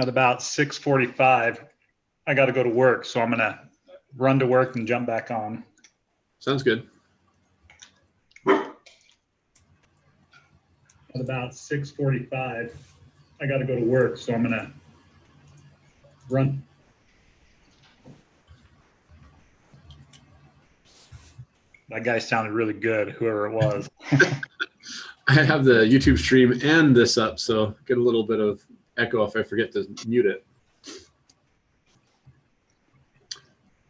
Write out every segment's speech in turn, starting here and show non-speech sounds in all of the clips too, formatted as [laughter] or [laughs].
At about six forty-five, I gotta go to work, so I'm gonna run to work and jump back on. Sounds good. At about six forty-five, I gotta go to work, so I'm gonna run. That guy sounded really good, whoever it was. [laughs] I have the YouTube stream and this up, so get a little bit of echo if I forget to mute it.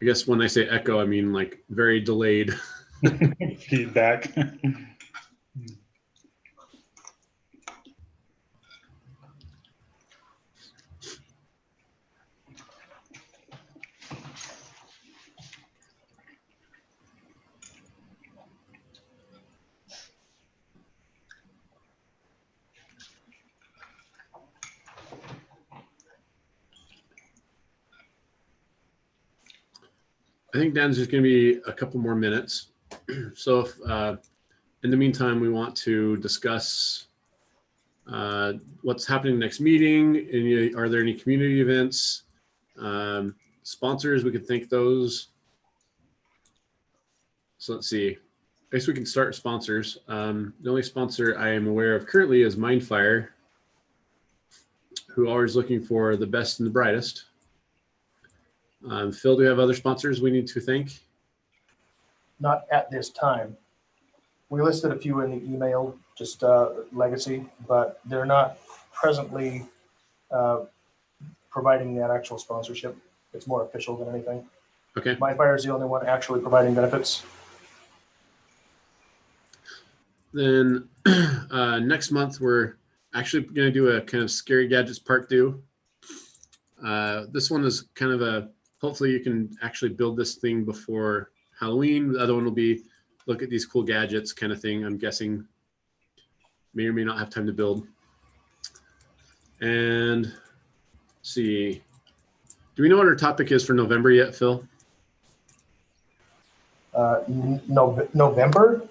I guess when I say echo, I mean like very delayed. [laughs] [laughs] Feedback. [laughs] I think Dan's just going to be a couple more minutes. [clears throat] so if uh, in the meantime we want to discuss uh, what's happening next meeting, any, are there any community events, um, sponsors, we could thank those. So let's see. I guess we can start sponsors. Um, the only sponsor I am aware of currently is Mindfire, who are always looking for the best and the brightest. Um, Phil, do you have other sponsors we need to thank? Not at this time. We listed a few in the email, just uh, legacy, but they're not presently uh, providing that actual sponsorship. It's more official than anything. Okay. Mindfire is the only one actually providing benefits. Then [clears throat] uh, next month, we're actually going to do a kind of scary gadgets part two. Uh, this one is kind of a, hopefully you can actually build this thing before Halloween. The other one will be look at these cool gadgets kind of thing. I'm guessing may or may not have time to build. And let's see, do we know what our topic is for November yet, Phil? Uh, no, November?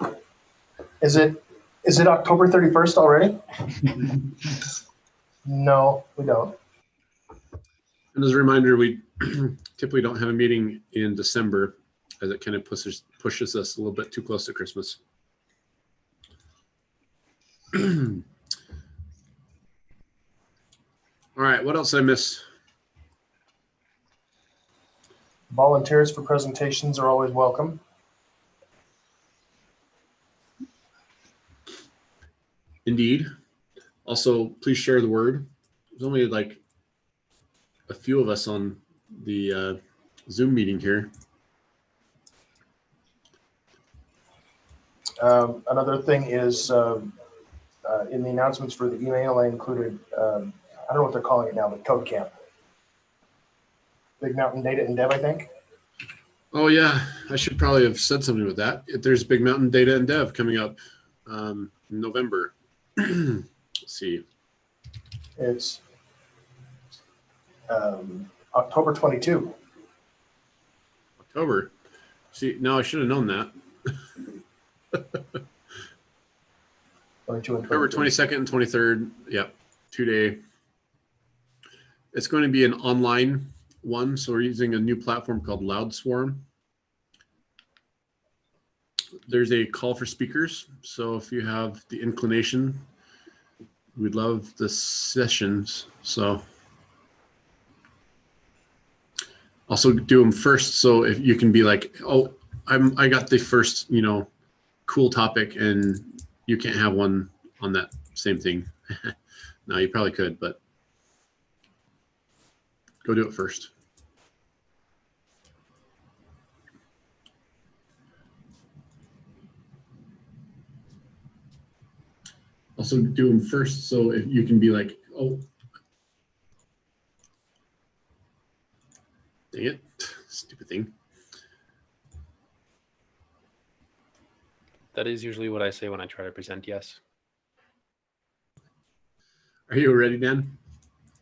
Is it, is it October 31st already? [laughs] No, we don't. And as a reminder, we [clears throat] typically don't have a meeting in December as it kind of pushes pushes us a little bit too close to Christmas. [clears throat] All right, what else did I miss? Volunteers for presentations are always welcome. Indeed. Also, please share the word. There's only like a few of us on the uh, Zoom meeting here. Um, another thing is, um, uh, in the announcements for the email, I included, um, I don't know what they're calling it now, but Code Camp. Big Mountain Data and Dev, I think. Oh yeah, I should probably have said something with that. There's Big Mountain Data and Dev coming up um, in November. [clears throat] Let's see. It's um, October 22. October. See, no, I should have known that. [laughs] 22 and October 22nd and 23rd. Yep, two day. It's going to be an online one, so we're using a new platform called LoudSwarm. There's a call for speakers, so if you have the inclination, we'd love the sessions. So also do them first, so if you can be like, oh, I'm I got the first, you know, cool topic, and you can't have one on that same thing. [laughs] no, you probably could, but go do it first. Also do them first so if you can be like, oh, dang it, stupid thing. That is usually what I say when I try to present yes. Are you ready, Dan?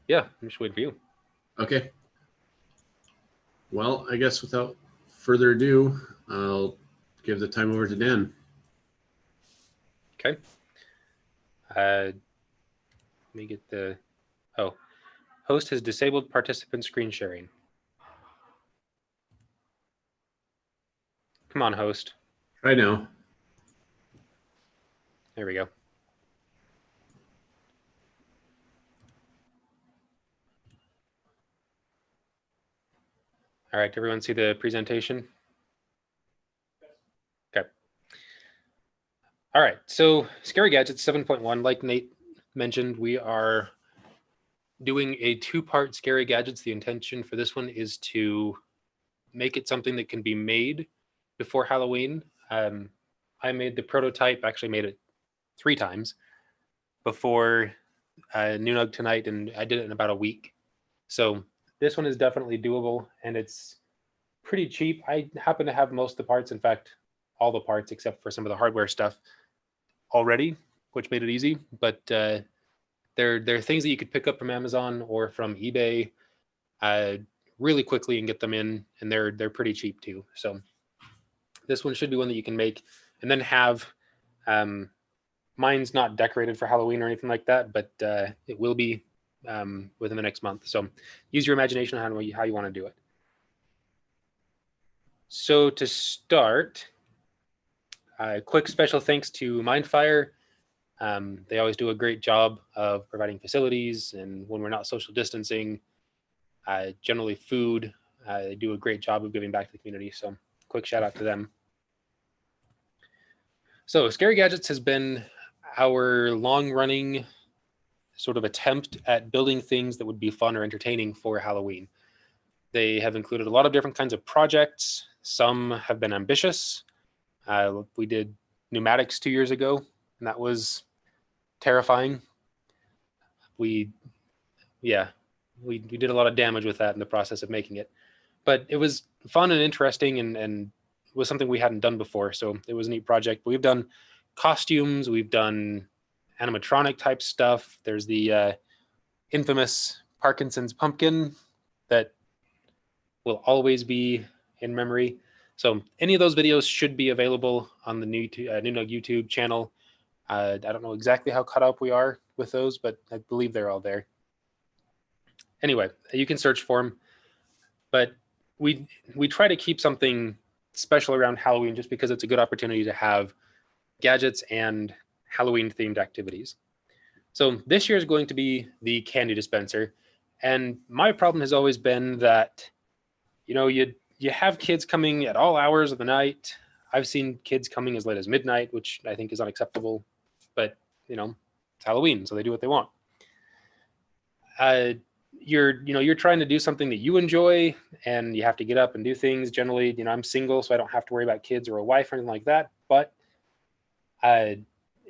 Yeah, I'm just waiting for you. Okay. Well, I guess without further ado, I'll give the time over to Dan. Okay. Uh, let me get the. Oh, Host has disabled participant screen sharing. Come on, host. I know. There we go. All right, everyone see the presentation? Okay. All right, so Scary Gadgets 7.1, like Nate mentioned, we are doing a two-part Scary Gadgets. The intention for this one is to make it something that can be made before Halloween. Um, I made the prototype, actually made it three times before uh, Noonug tonight, and I did it in about a week. So this one is definitely doable, and it's pretty cheap. I happen to have most of the parts, in fact, all the parts except for some of the hardware stuff already, which made it easy. But uh, there, there are things that you could pick up from Amazon or from eBay uh, really quickly and get them in, and they're they're pretty cheap too. So this one should be one that you can make and then have um, mine's not decorated for Halloween or anything like that, but uh, it will be um, within the next month. So use your imagination on how you, how you want to do it. So to start, a quick special thanks to Mindfire. Um, they always do a great job of providing facilities and when we're not social distancing, uh, generally food, uh, they do a great job of giving back to the community. So quick shout out to them. So Scary Gadgets has been our long running sort of attempt at building things that would be fun or entertaining for Halloween. They have included a lot of different kinds of projects. Some have been ambitious. Uh, we did pneumatics two years ago, and that was terrifying. We, yeah, we, we did a lot of damage with that in the process of making it. But it was fun and interesting and, and was something we hadn't done before. So it was a neat project. We've done costumes, we've done animatronic type stuff. There's the uh, infamous Parkinson's pumpkin that will always be in memory. So any of those videos should be available on the new uh, Noonug YouTube channel. Uh, I don't know exactly how cut up we are with those, but I believe they're all there. Anyway, you can search for them, but we we try to keep something special around Halloween just because it's a good opportunity to have gadgets and Halloween themed activities. So this year is going to be the candy dispenser. And my problem has always been that, you know, you you have kids coming at all hours of the night. I've seen kids coming as late as midnight, which I think is unacceptable. But you know, it's Halloween, so they do what they want. Uh, you're you know you're trying to do something that you enjoy, and you have to get up and do things. Generally, you know, I'm single, so I don't have to worry about kids or a wife or anything like that. But I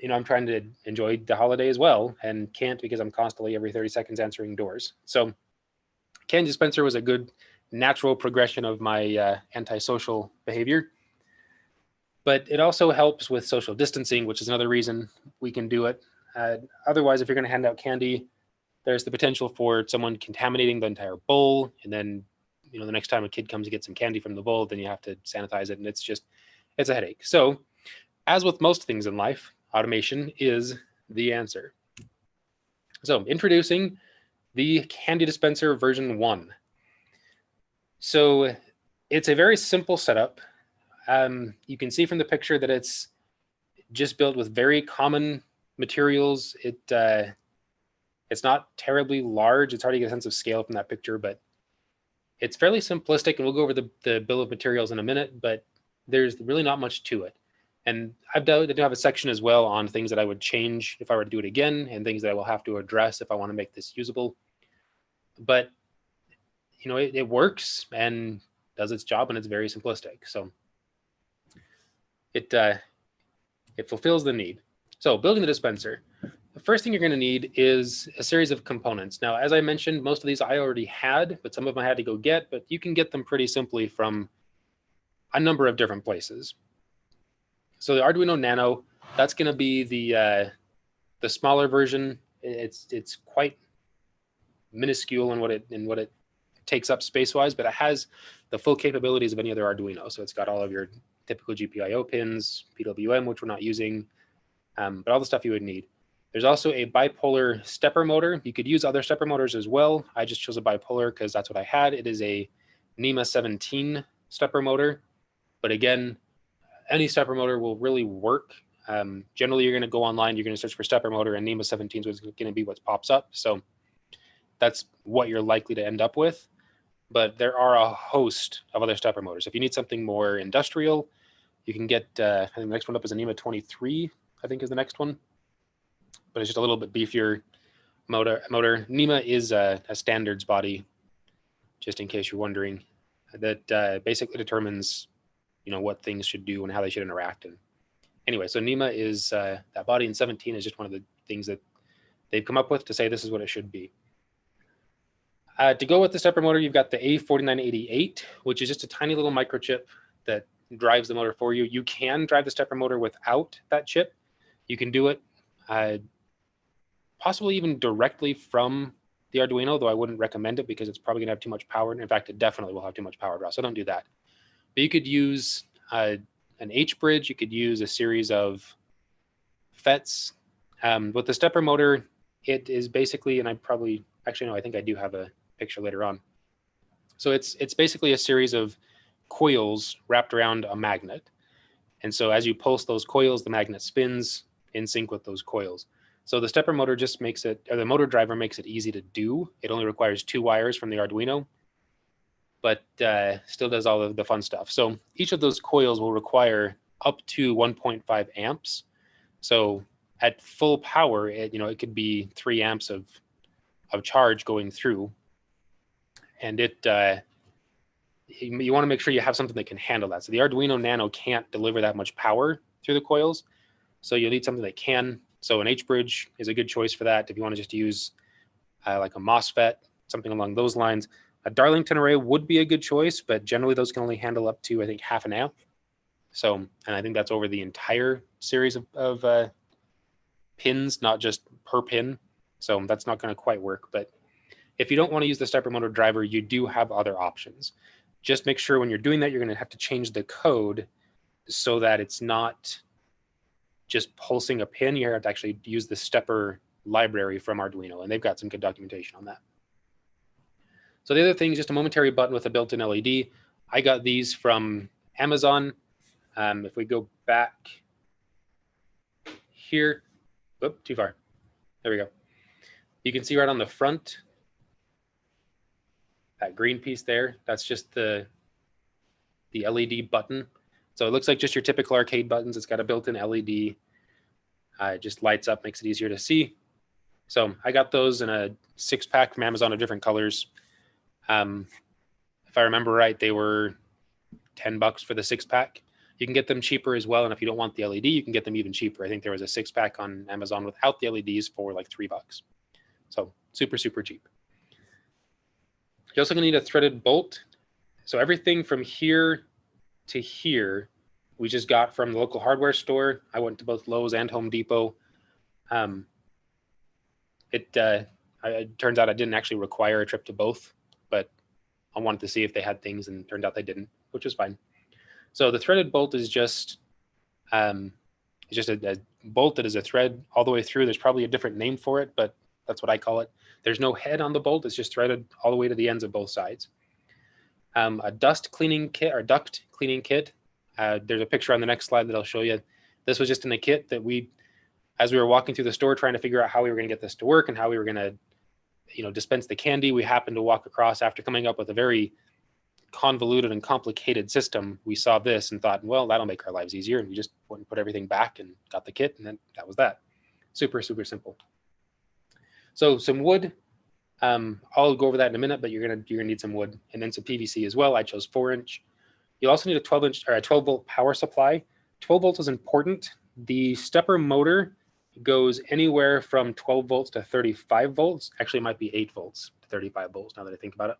you know, I'm trying to enjoy the holiday as well and can't because I'm constantly every 30 seconds answering doors. So candy dispenser was a good natural progression of my uh, antisocial behavior. But it also helps with social distancing, which is another reason we can do it. Uh, otherwise, if you're going to hand out candy, there's the potential for someone contaminating the entire bowl. And then, you know, the next time a kid comes to get some candy from the bowl, then you have to sanitize it. And it's just, it's a headache. So as with most things in life, automation is the answer. So introducing the candy dispenser version one. So it's a very simple setup. Um, you can see from the picture that it's just built with very common materials. It uh, It's not terribly large. It's hard to get a sense of scale from that picture, but it's fairly simplistic and we'll go over the, the bill of materials in a minute, but there's really not much to it. And I've done, I do have a section as well on things that I would change if I were to do it again and things that I will have to address if I want to make this usable. But, you know, it, it works and does its job and it's very simplistic. So it, uh, it fulfills the need. So building the dispenser, the first thing you're going to need is a series of components. Now, as I mentioned, most of these I already had, but some of them I had to go get, but you can get them pretty simply from a number of different places. So the Arduino Nano, that's going to be the uh, the smaller version. It's it's quite minuscule in what it in what it takes up space wise, but it has the full capabilities of any other Arduino. So it's got all of your typical GPIO pins, PWM, which we're not using, um, but all the stuff you would need. There's also a bipolar stepper motor. You could use other stepper motors as well. I just chose a bipolar because that's what I had. It is a NEMA 17 stepper motor. But again, any stepper motor will really work. Um, generally, you're going to go online, you're going to search for stepper motor, and NEMA 17 is going to be what pops up. So that's what you're likely to end up with. But there are a host of other stepper motors. If you need something more industrial, you can get, uh, I think the next one up is a NEMA 23, I think is the next one. But it's just a little bit beefier motor. motor. NEMA is a, a standards body, just in case you're wondering, that uh, basically determines, you know, what things should do and how they should interact. And anyway, so NEMA is uh, that body, and 17 is just one of the things that they've come up with to say this is what it should be. Uh, to go with the stepper motor, you've got the A4988, which is just a tiny little microchip that drives the motor for you. You can drive the stepper motor without that chip. You can do it uh, possibly even directly from the Arduino, though I wouldn't recommend it because it's probably gonna have too much power. And in fact, it definitely will have too much power draw, so don't do that. But you could use uh, an H bridge, you could use a series of FETs. Um, with the stepper motor, it is basically, and I probably, actually no, I think I do have a picture later on. So it's it's basically a series of coils wrapped around a magnet. And so as you pulse those coils, the magnet spins in sync with those coils. So the stepper motor just makes it, or the motor driver makes it easy to do. It only requires two wires from the Arduino, but uh, still does all of the fun stuff. So each of those coils will require up to 1.5 amps. So at full power, it, you know, it could be three amps of, of charge going through. And it, uh, you, you want to make sure you have something that can handle that. So the Arduino Nano can't deliver that much power through the coils. So you'll need something that can. So an H-bridge is a good choice for that. If you want to just use uh, like a MOSFET, something along those lines. A Darlington array would be a good choice, but generally those can only handle up to, I think, half an amp. So, and I think that's over the entire series of, of uh, pins, not just per pin. So that's not going to quite work. But if you don't want to use the stepper motor driver, you do have other options. Just make sure when you're doing that, you're going to have to change the code so that it's not just pulsing a pin. You have to actually use the stepper library from Arduino, and they've got some good documentation on that. So the other thing is just a momentary button with a built-in LED. I got these from Amazon. Um, if we go back here, whoop, too far. There we go. You can see right on the front, that green piece there, that's just the, the LED button. So it looks like just your typical arcade buttons. It's got a built-in LED. Uh, it just lights up, makes it easier to see. So I got those in a six pack from Amazon of different colors. Um, if I remember right, they were 10 bucks for the six pack. You can get them cheaper as well. And if you don't want the LED, you can get them even cheaper. I think there was a six pack on Amazon without the LEDs for like three bucks. So super, super cheap. You're also gonna need a threaded bolt. So everything from here to here, we just got from the local hardware store. I went to both Lowe's and Home Depot. Um, it, uh, I, it turns out I didn't actually require a trip to both, but I wanted to see if they had things and turned out they didn't, which was fine. So the threaded bolt is just, um, it's just a, a bolt that is a thread all the way through. There's probably a different name for it, but that's what I call it. There's no head on the bolt. It's just threaded all the way to the ends of both sides. Um, a dust cleaning kit or duct cleaning kit. Uh, there's a picture on the next slide that I'll show you. This was just in a kit that we, as we were walking through the store trying to figure out how we were going to get this to work and how we were going to, you know, dispense the candy, we happened to walk across after coming up with a very convoluted and complicated system. We saw this and thought, well, that'll make our lives easier. And we just went and put everything back and got the kit, and then that was that. Super, super simple. So some wood. Um, I'll go over that in a minute, but you're gonna you're gonna need some wood and then some PVC as well. I chose four inch. You'll also need a 12 inch or a 12 volt power supply. 12 volts is important. The stepper motor goes anywhere from 12 volts to 35 volts. Actually, it might be 8 volts to 35 volts now that I think about it.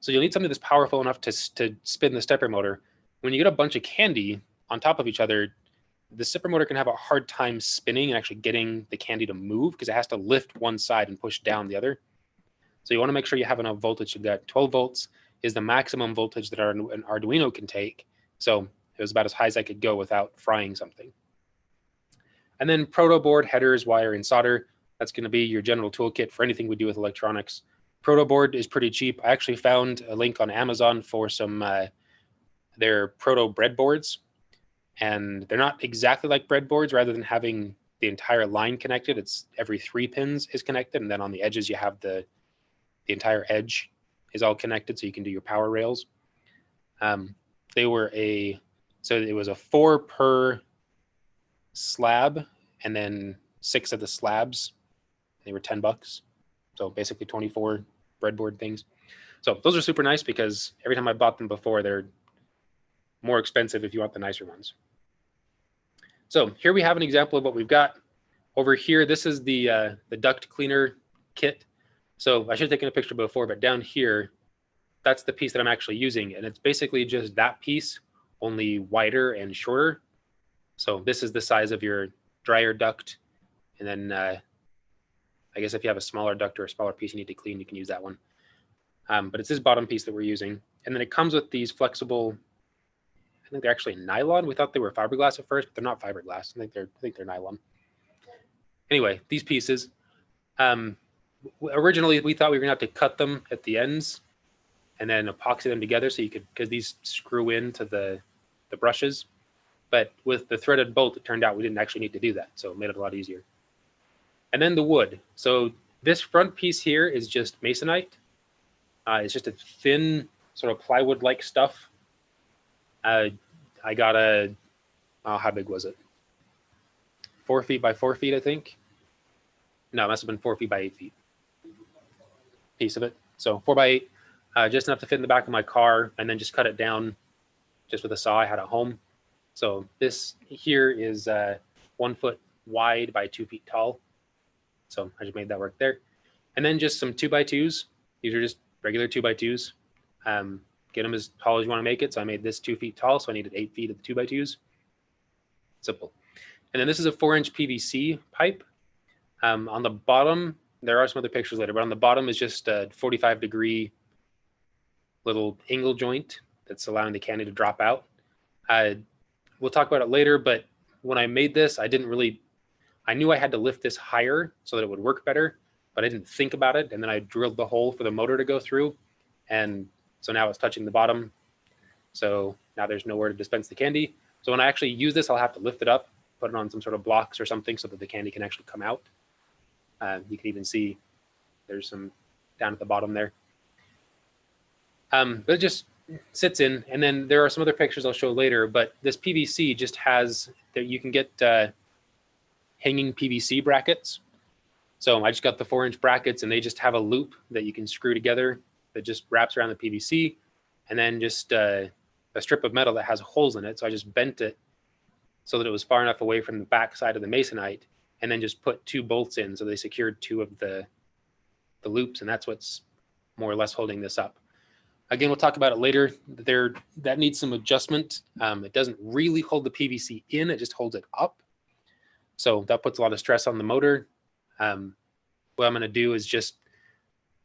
So you'll need something that's powerful enough to, to spin the stepper motor. When you get a bunch of candy on top of each other, the stepper motor can have a hard time spinning and actually getting the candy to move because it has to lift one side and push down the other. So you want to make sure you have enough voltage. Got 12 volts is the maximum voltage that an Arduino can take. So it was about as high as I could go without frying something. And then proto board, headers, wire, and solder. That's going to be your general toolkit for anything we do with electronics. Proto board is pretty cheap. I actually found a link on Amazon for some uh, their proto breadboards, and they're not exactly like breadboards. Rather than having the entire line connected, it's every three pins is connected, and then on the edges you have the the entire edge is all connected, so you can do your power rails. Um, they were a so it was a four per slab, and then six of the slabs. They were ten bucks, so basically twenty four breadboard things. So those are super nice because every time I bought them before, they're more expensive if you want the nicer ones. So here we have an example of what we've got. Over here, this is the uh, the duct cleaner kit. So I should have taken a picture before, but down here, that's the piece that I'm actually using. And it's basically just that piece, only wider and shorter. So this is the size of your dryer duct. And then uh, I guess if you have a smaller duct or a smaller piece you need to clean, you can use that one. Um, but it's this bottom piece that we're using. And then it comes with these flexible, I think they're actually nylon. We thought they were fiberglass at first, but they're not fiberglass. I think they're, I think they're nylon. Anyway, these pieces, um, originally we thought we were gonna have to cut them at the ends and then epoxy them together so you could, because these screw into the, the brushes. But with the threaded bolt, it turned out we didn't actually need to do that. So it made it a lot easier. And then the wood. So this front piece here is just masonite. Uh, it's just a thin sort of plywood-like stuff. Uh, I got a, oh, how big was it? Four feet by four feet, I think. No, it must have been four feet by eight feet. Piece of it. So four by eight, uh, just enough to fit in the back of my car, and then just cut it down just with a saw I had at home. So this here is uh, one foot wide by two feet tall. So I just made that work there. And then just some two by twos. These are just regular two by twos. Um, get them as tall as you want to make it. So I made this two feet tall. So I needed eight feet of the two by twos. Simple. And then this is a four inch PVC pipe. Um, on the bottom, there are some other pictures later, but on the bottom is just a 45 degree little angle joint that's allowing the candy to drop out. Uh, we'll talk about it later, but when I made this, I didn't really, I knew I had to lift this higher so that it would work better, but I didn't think about it. And then I drilled the hole for the motor to go through. And so now it's touching the bottom. So now there's nowhere to dispense the candy. So when I actually use this, I'll have to lift it up, put it on some sort of blocks or something so that the candy can actually come out. Uh, you can even see there's some down at the bottom there. Um, but it just sits in, and then there are some other pictures I'll show later. But this PVC just has that you can get uh, hanging PVC brackets. So I just got the four inch brackets, and they just have a loop that you can screw together that just wraps around the PVC, and then just uh, a strip of metal that has holes in it. So I just bent it so that it was far enough away from the back side of the masonite, and then just put two bolts in. So they secured two of the the loops, and that's what's more or less holding this up. Again, we'll talk about it later. There, that needs some adjustment. Um, it doesn't really hold the PVC in; it just holds it up. So that puts a lot of stress on the motor. Um, what I'm going to do is just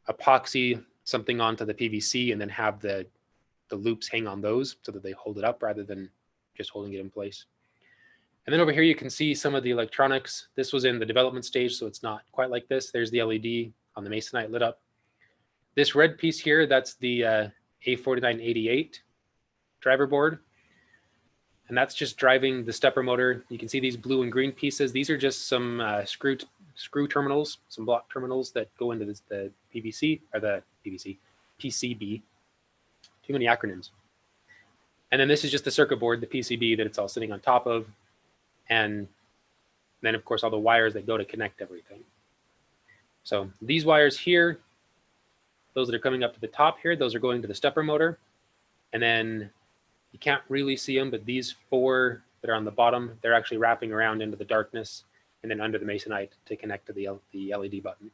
epoxy something onto the PVC and then have the the loops hang on those so that they hold it up rather than just holding it in place. And then over here, you can see some of the electronics. This was in the development stage, so it's not quite like this. There's the LED on the Masonite lit up. This red piece here, that's the uh, A4988 driver board. And that's just driving the stepper motor. You can see these blue and green pieces. These are just some uh, screw screw terminals, some block terminals that go into this, the PVC or the PVC, PCB. Too many acronyms. And then this is just the circuit board, the PCB that it's all sitting on top of. And then of course all the wires that go to connect everything. So these wires here, those that are coming up to the top here, those are going to the stepper motor. And then you can't really see them, but these four that are on the bottom, they're actually wrapping around into the darkness and then under the masonite to connect to the, the LED button.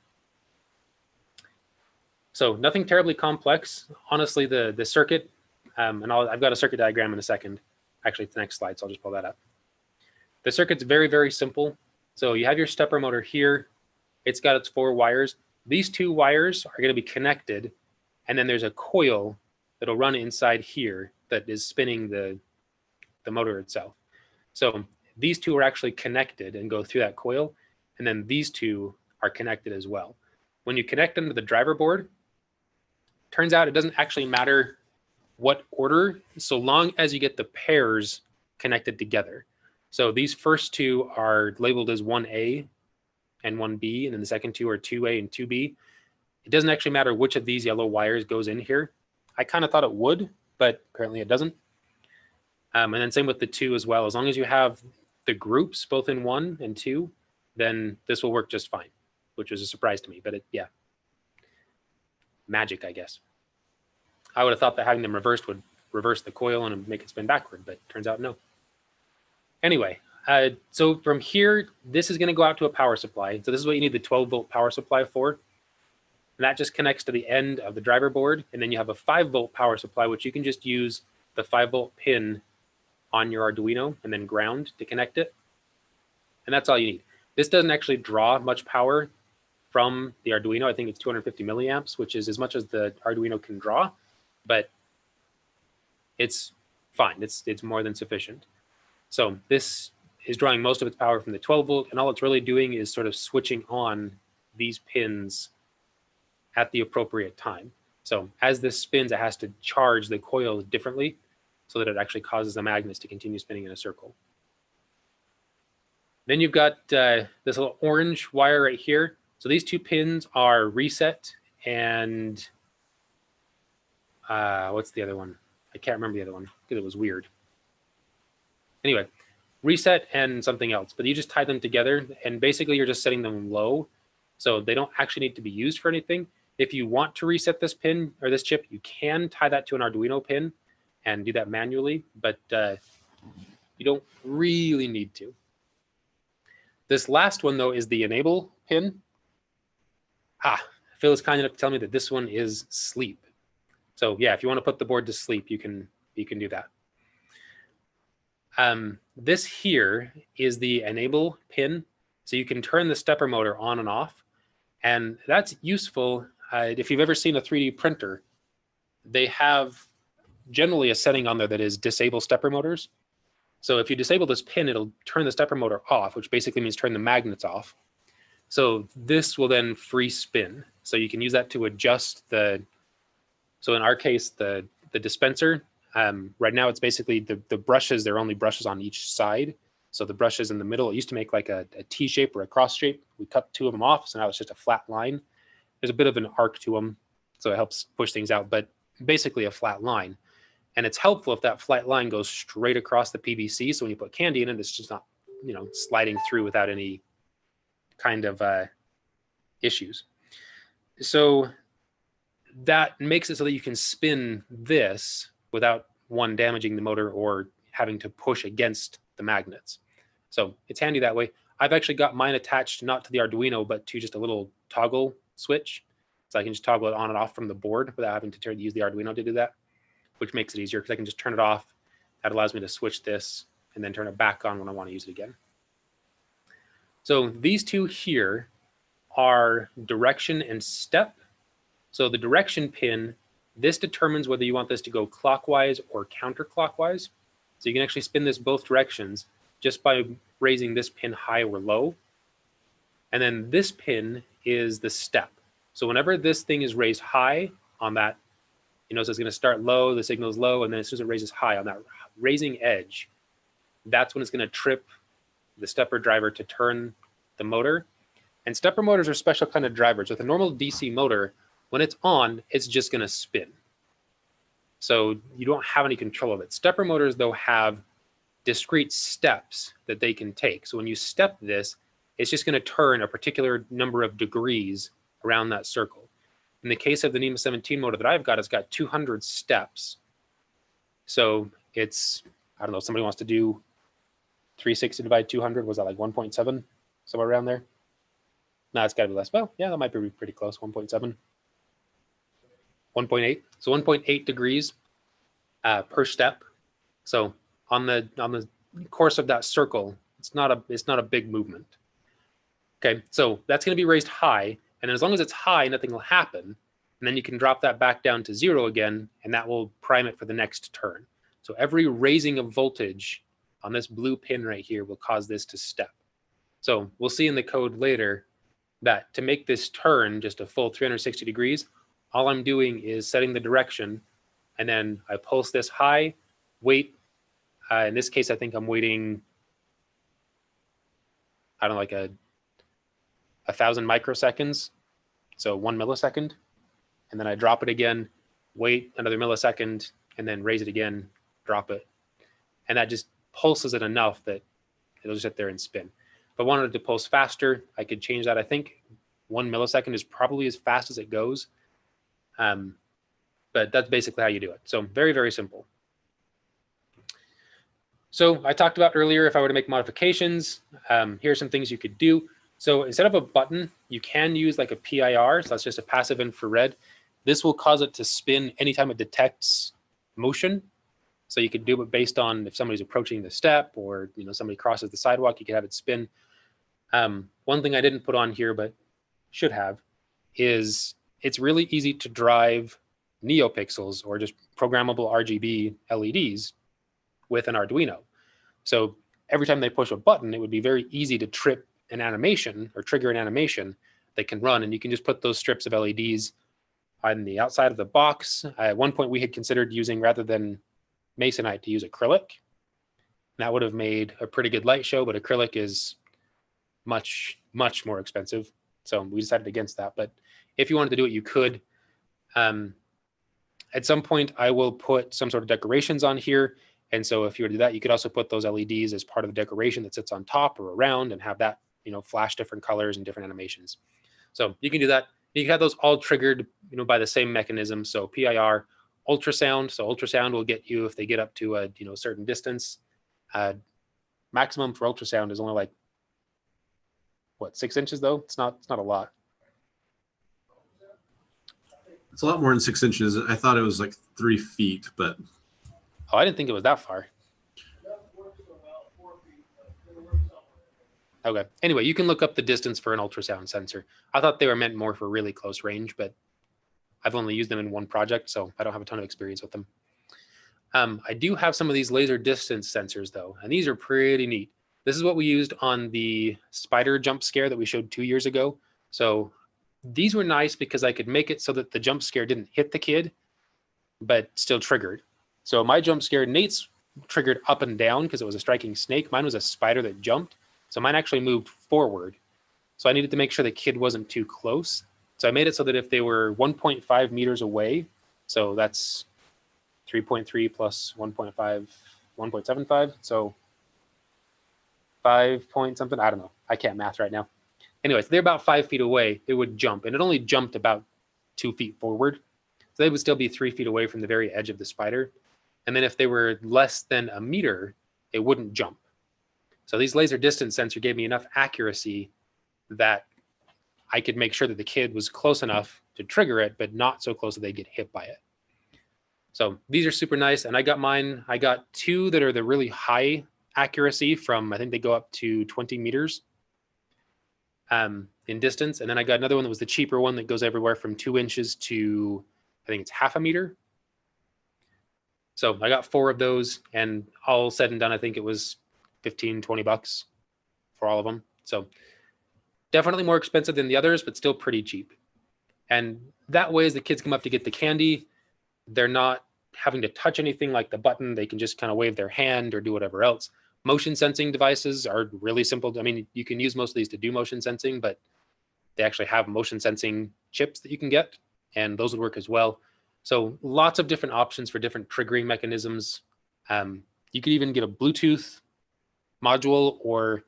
So nothing terribly complex. Honestly, the, the circuit, um, and I'll, I've got a circuit diagram in a second. Actually, it's the next slide, so I'll just pull that up. The circuit's very, very simple. So you have your stepper motor here. It's got its four wires. These two wires are going to be connected, and then there's a coil that'll run inside here that is spinning the, the motor itself. So these two are actually connected and go through that coil. And then these two are connected as well. When you connect them to the driver board, turns out it doesn't actually matter what order, so long as you get the pairs connected together. So these first two are labeled as 1A and 1B, and then the second two are 2A and 2B. It doesn't actually matter which of these yellow wires goes in here. I kind of thought it would, but apparently it doesn't. Um, and then same with the two as well. As long as you have the groups both in one and two, then this will work just fine, which was a surprise to me. But it, yeah, magic, I guess. I would have thought that having them reversed would reverse the coil and make it spin backward, but turns out no. Anyway, uh, so from here, this is going to go out to a power supply. So this is what you need the 12 volt power supply for. And that just connects to the end of the driver board. And then you have a 5 volt power supply, which you can just use the 5 volt pin on your Arduino and then ground to connect it. And that's all you need. This doesn't actually draw much power from the Arduino. I think it's 250 milliamps, which is as much as the Arduino can draw, but it's fine. It's, it's more than sufficient. So this is drawing most of its power from the 12 volt, and all it's really doing is sort of switching on these pins at the appropriate time. So as this spins, it has to charge the coil differently so that it actually causes the magnets to continue spinning in a circle. Then you've got uh, this little orange wire right here. So these two pins are reset and uh, what's the other one? I can't remember the other one because it was weird. Anyway, reset and something else, but you just tie them together and basically you're just setting them low. So they don't actually need to be used for anything. If you want to reset this pin or this chip, you can tie that to an Arduino pin and do that manually, but uh, you don't really need to. This last one though is the enable pin. Ah, Phil is kind enough to tell me that this one is sleep. So yeah, if you want to put the board to sleep, you can you can do that. Um, this here is the enable pin. So you can turn the stepper motor on and off. And that's useful uh, if you've ever seen a 3D printer, they have generally a setting on there that is disable stepper motors. So if you disable this pin, it'll turn the stepper motor off, which basically means turn the magnets off. So this will then free spin. So you can use that to adjust the, so in our case, the, the dispenser, um, right now it's basically the, the brushes, they're only brushes on each side. So the brushes in the middle, it used to make like a, a T shape or a cross shape. We cut two of them off, so now it's just a flat line. There's a bit of an arc to them, so it helps push things out, but basically a flat line. And it's helpful if that flat line goes straight across the PVC. So when you put candy in it, it's just not, you know, sliding through without any kind of uh, issues. So that makes it so that you can spin this without one damaging the motor or having to push against the magnets. So it's handy that way. I've actually got mine attached not to the Arduino, but to just a little toggle switch. So I can just toggle it on and off from the board without having to use the Arduino to do that which makes it easier because I can just turn it off. That allows me to switch this and then turn it back on when I want to use it again. So these two here are direction and step. So the direction pin, this determines whether you want this to go clockwise or counterclockwise. So you can actually spin this both directions just by raising this pin high or low. And then this pin is the step. So whenever this thing is raised high on that you know, so it's going to start low, the signal is low, and then as soon as it raises high on that raising edge, that's when it's going to trip the stepper driver to turn the motor. And stepper motors are special kind of drivers. With a normal DC motor, when it's on, it's just going to spin. So you don't have any control of it. Stepper motors, though, have discrete steps that they can take. So when you step this, it's just going to turn a particular number of degrees around that circle. In the case of the NEMA 17 motor that I've got, it's got 200 steps. So it's, I don't know, somebody wants to do 360 divided 200, was that like 1.7? Somewhere around there? No, it's gotta be less. Well, yeah, that might be pretty close, 1.7. 1.8, so 1.8 degrees uh, per step. So on the on the course of that circle, it's not a it's not a big movement. Okay, so that's going to be raised high, and as long as it's high, nothing will happen. And then you can drop that back down to zero again, and that will prime it for the next turn. So every raising of voltage on this blue pin right here will cause this to step. So we'll see in the code later that to make this turn just a full 360 degrees, all I'm doing is setting the direction and then I pulse this high, wait. Uh, in this case, I think I'm waiting, I don't know, like a, a thousand microseconds. So one millisecond. And then I drop it again, wait another millisecond, and then raise it again, drop it. And that just pulses it enough that it'll just sit there and spin. If I wanted to pulse faster, I could change that. I think one millisecond is probably as fast as it goes. Um, but that's basically how you do it. So very, very simple. So I talked about earlier, if I were to make modifications, um, here are some things you could do. So instead of a button, you can use like a PIR. So that's just a passive infrared. This will cause it to spin anytime it detects motion. So you could do it based on if somebody's approaching the step or you know somebody crosses the sidewalk, you could have it spin. Um, one thing I didn't put on here, but should have, is it's really easy to drive NeoPixels or just programmable RGB LEDs with an Arduino. So every time they push a button, it would be very easy to trip an animation or trigger an animation that can run. And you can just put those strips of LEDs on the outside of the box. Uh, at one point we had considered using, rather than Masonite, to use acrylic. That would have made a pretty good light show, but acrylic is much, much more expensive. So we decided against that. But if you wanted to do it, you could. Um, at some point, I will put some sort of decorations on here. And so if you were to do that, you could also put those LEDs as part of the decoration that sits on top or around and have that, you know, flash different colors and different animations. So you can do that. You can have those all triggered, you know, by the same mechanism. So PIR, ultrasound. So ultrasound will get you if they get up to a, you know, certain distance. Uh, maximum for ultrasound is only like, what, six inches though? It's not, it's not a lot. It's a lot more than six inches. I thought it was like three feet, but Oh, I didn't think it was that far. Okay. Anyway, you can look up the distance for an ultrasound sensor. I thought they were meant more for really close range, but I've only used them in one project, so I don't have a ton of experience with them. Um, I do have some of these laser distance sensors though, and these are pretty neat. This is what we used on the spider jump scare that we showed two years ago. So these were nice because I could make it so that the jump scare didn't hit the kid, but still triggered. So my jump scare, Nate's triggered up and down because it was a striking snake. Mine was a spider that jumped. So mine actually moved forward. So I needed to make sure the kid wasn't too close. So I made it so that if they were 1.5 meters away, so that's 3.3 plus 1.5, 1.75. So five point something. I don't know. I can't math right now. Anyways, they're about five feet away. It would jump and it only jumped about two feet forward. So they would still be three feet away from the very edge of the spider. And then if they were less than a meter, it wouldn't jump. So these laser distance sensor gave me enough accuracy that I could make sure that the kid was close enough to trigger it, but not so close that they get hit by it. So these are super nice. And I got mine, I got two that are the really high accuracy from, I think they go up to 20 meters um, in distance. And then I got another one that was the cheaper one that goes everywhere from two inches to, I think it's half a meter. So I got four of those and all said and done, I think it was 15, 20 bucks for all of them. So definitely more expensive than the others, but still pretty cheap. And that way, as the kids come up to get the candy, they're not having to touch anything like the button. They can just kind of wave their hand or do whatever else. Motion sensing devices are really simple. I mean, you can use most of these to do motion sensing, but they actually have motion sensing chips that you can get, and those would work as well. So lots of different options for different triggering mechanisms. Um, you could even get a Bluetooth module or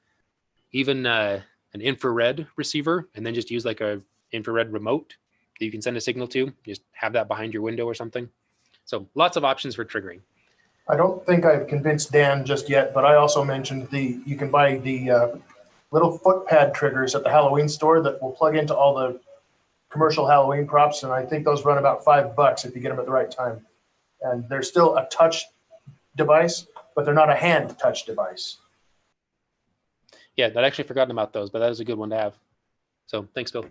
even uh, an infrared receiver and then just use like a infrared remote that you can send a signal to. Just have that behind your window or something. So lots of options for triggering. I don't think I've convinced Dan just yet, but I also mentioned the, you can buy the uh, little foot pad triggers at the Halloween store that will plug into all the commercial Halloween props. And I think those run about five bucks if you get them at the right time. And they're still a touch device, but they're not a hand touch device. Yeah, I'd actually forgotten about those, but that is a good one to have. So thanks, Bill.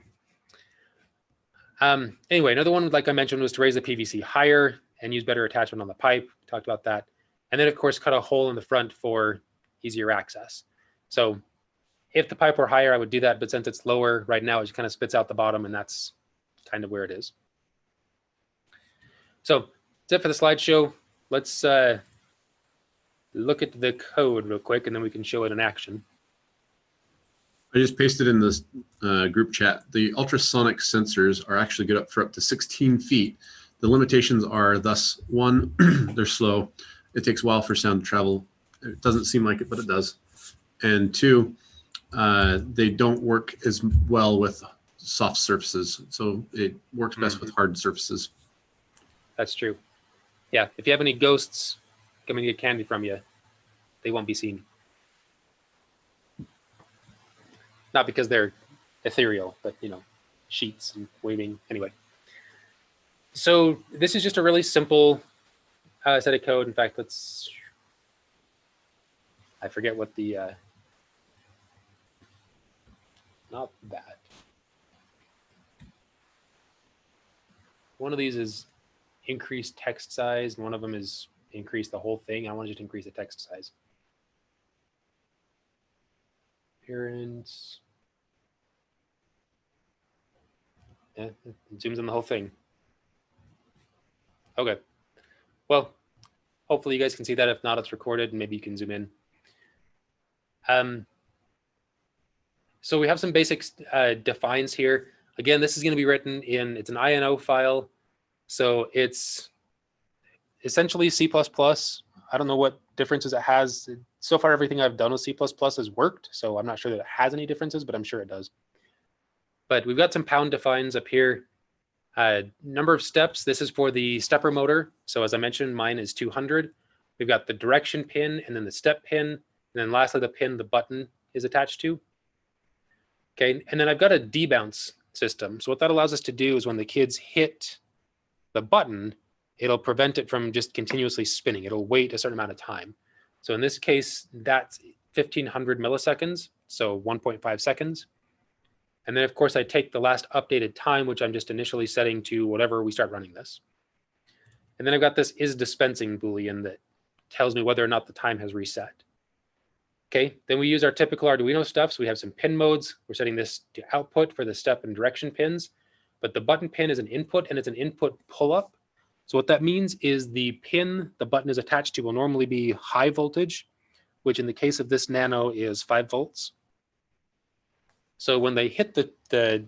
Um, anyway, another one, like I mentioned, was to raise the PVC higher and use better attachment on the pipe. Talked about that. And then, of course, cut a hole in the front for easier access. So if the pipe were higher, I would do that. But since it's lower right now, it just kind of spits out the bottom and that's kind of where it is. So that's it for the slideshow. Let's uh, look at the code real quick and then we can show it in action. I just pasted in this uh, group chat. The ultrasonic sensors are actually good up for up to 16 feet. The limitations are thus one, [clears throat] they're slow. It takes a while for sound to travel. It doesn't seem like it, but it does. And two, uh, they don't work as well with soft surfaces. So it works best with hard surfaces. That's true. Yeah, if you have any ghosts coming to get candy from you, they won't be seen. Not because they're ethereal, but you know, sheets and waving. Anyway, so this is just a really simple uh, set of code. In fact, let's. I forget what the. Uh, not that. One of these is increase text size, and one of them is increase the whole thing. I want to just increase the text size. Appearance. Yeah, it zooms in the whole thing. Okay. Well, hopefully you guys can see that. If not, it's recorded and maybe you can zoom in. Um, so we have some basic uh, defines here. Again, this is going to be written in, it's an INO file. So it's essentially C++. I don't know what differences it has. So far, everything I've done with C++ has worked. So I'm not sure that it has any differences, but I'm sure it does. But we've got some pound defines up here. Uh, number of steps, this is for the stepper motor. So as I mentioned, mine is 200. We've got the direction pin and then the step pin. And then lastly, the pin the button is attached to. Okay, and then I've got a debounce system. So what that allows us to do is when the kids hit the button, it'll prevent it from just continuously spinning. It'll wait a certain amount of time. So in this case, that's 1500 milliseconds, so 1.5 seconds. And then of course I take the last updated time, which I'm just initially setting to whatever we start running this. And then I've got this is dispensing Boolean that tells me whether or not the time has reset. Okay, then we use our typical Arduino stuff. So we have some pin modes. We're setting this to output for the step and direction pins, but the button pin is an input and it's an input pull up. So what that means is the pin the button is attached to will normally be high voltage, which in the case of this nano is five volts. So when they hit the, the,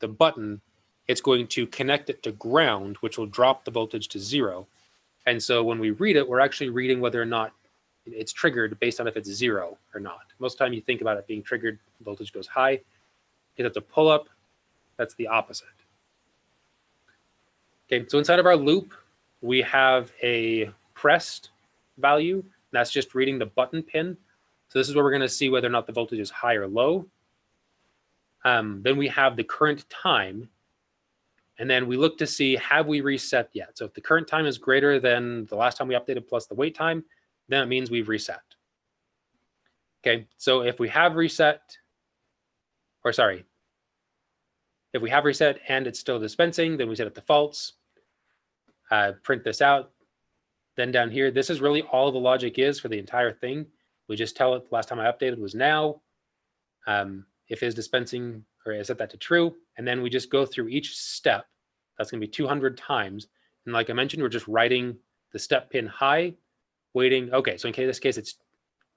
the button, it's going to connect it to ground, which will drop the voltage to zero. And so when we read it, we're actually reading whether or not it's triggered based on if it's zero or not. Most time you think about it being triggered, voltage goes high. If it's a pull up, that's the opposite. Okay, so inside of our loop, we have a pressed value. That's just reading the button pin. So this is where we're gonna see whether or not the voltage is high or low. Um, then we have the current time. And then we look to see, have we reset yet? So if the current time is greater than the last time we updated plus the wait time, then it means we've reset. Okay, so if we have reset, or sorry, if we have reset and it's still dispensing, then we set it to false. Uh, print this out. Then down here, this is really all the logic is for the entire thing. We just tell it the last time I updated was now. Um, if is dispensing, or I set that to true, and then we just go through each step. That's gonna be 200 times. And like I mentioned, we're just writing the step pin high, waiting. Okay, so in this case, it's